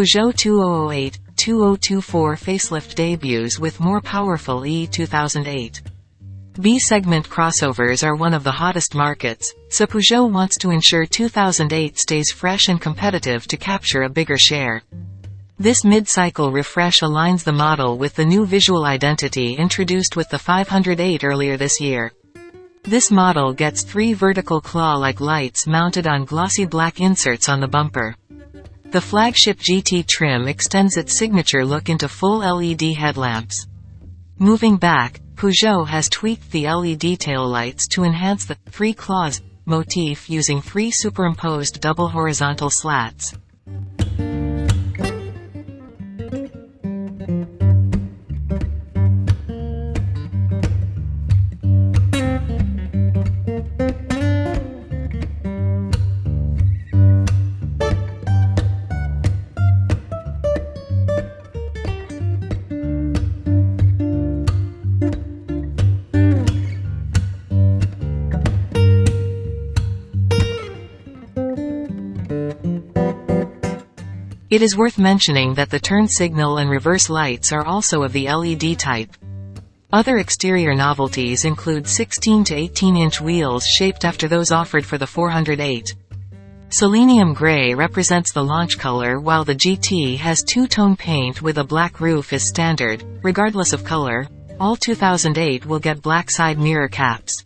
Peugeot 2008, 2024 facelift debuts with more powerful E2008. B-segment crossovers are one of the hottest markets, so Peugeot wants to ensure 2008 stays fresh and competitive to capture a bigger share. This mid-cycle refresh aligns the model with the new visual identity introduced with the 508 earlier this year. This model gets three vertical claw-like lights mounted on glossy black inserts on the bumper. The flagship GT trim extends its signature look into full LED headlamps. Moving back, Peugeot has tweaked the LED taillights to enhance the three claws motif using three superimposed double horizontal slats. It is worth mentioning that the turn signal and reverse lights are also of the LED type. Other exterior novelties include 16 to 18 inch wheels shaped after those offered for the 408. Selenium gray represents the launch color while the GT has two-tone paint with a black roof is standard, regardless of color. All 2008 will get black side mirror caps.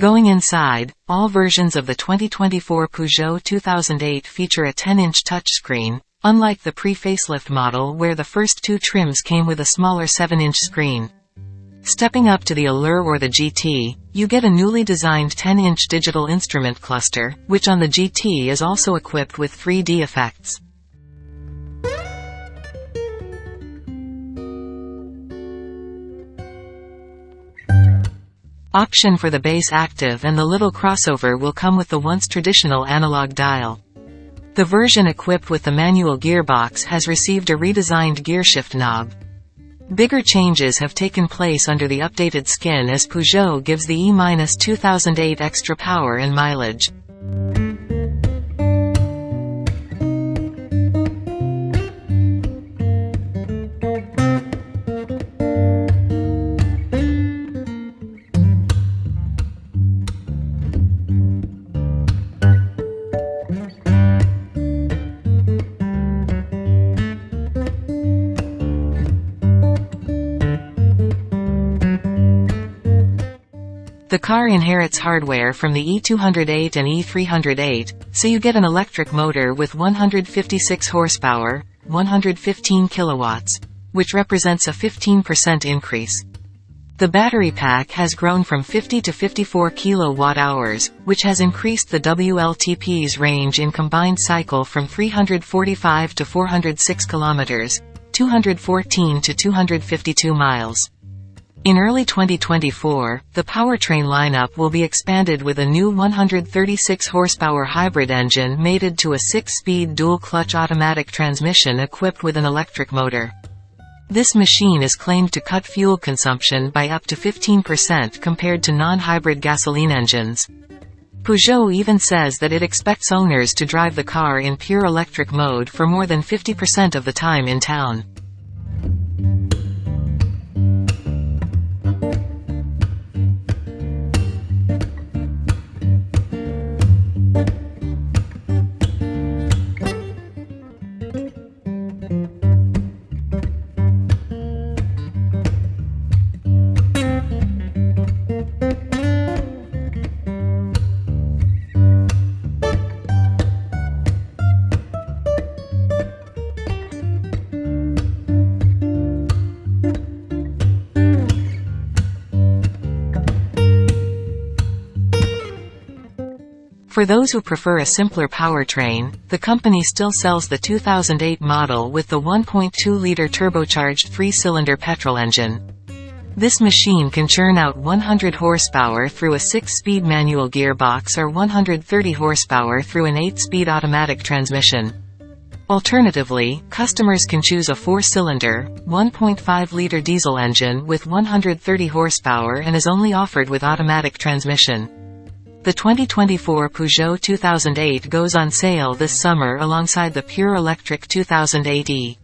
Going inside, all versions of the 2024 Peugeot 2008 feature a 10-inch touchscreen, unlike the pre-facelift model where the first two trims came with a smaller 7-inch screen. Stepping up to the Allure or the GT, you get a newly designed 10-inch digital instrument cluster, which on the GT is also equipped with 3D effects. Option for the base active and the little crossover will come with the once traditional analog dial. The version equipped with the manual gearbox has received a redesigned gearshift knob. Bigger changes have taken place under the updated skin as Peugeot gives the E-2008 extra power and mileage. The car inherits hardware from the E208 and E308, so you get an electric motor with 156 horsepower, 115 kilowatts, which represents a 15% increase. The battery pack has grown from 50 to 54 kilowatt-hours, which has increased the WLTP's range in combined cycle from 345 to 406 kilometers, 214 to 252 miles. In early 2024, the powertrain lineup will be expanded with a new 136 horsepower hybrid engine mated to a 6-speed dual-clutch automatic transmission equipped with an electric motor. This machine is claimed to cut fuel consumption by up to 15% compared to non-hybrid gasoline engines. Peugeot even says that it expects owners to drive the car in pure electric mode for more than 50% of the time in town. For those who prefer a simpler powertrain, the company still sells the 2008 model with the 1.2-liter turbocharged three-cylinder petrol engine. This machine can churn out 100 horsepower through a 6-speed manual gearbox or 130 horsepower through an 8-speed automatic transmission. Alternatively, customers can choose a 4-cylinder, 1.5-liter diesel engine with 130 horsepower and is only offered with automatic transmission. The 2024 Peugeot 2008 goes on sale this summer alongside the pure electric 2008e.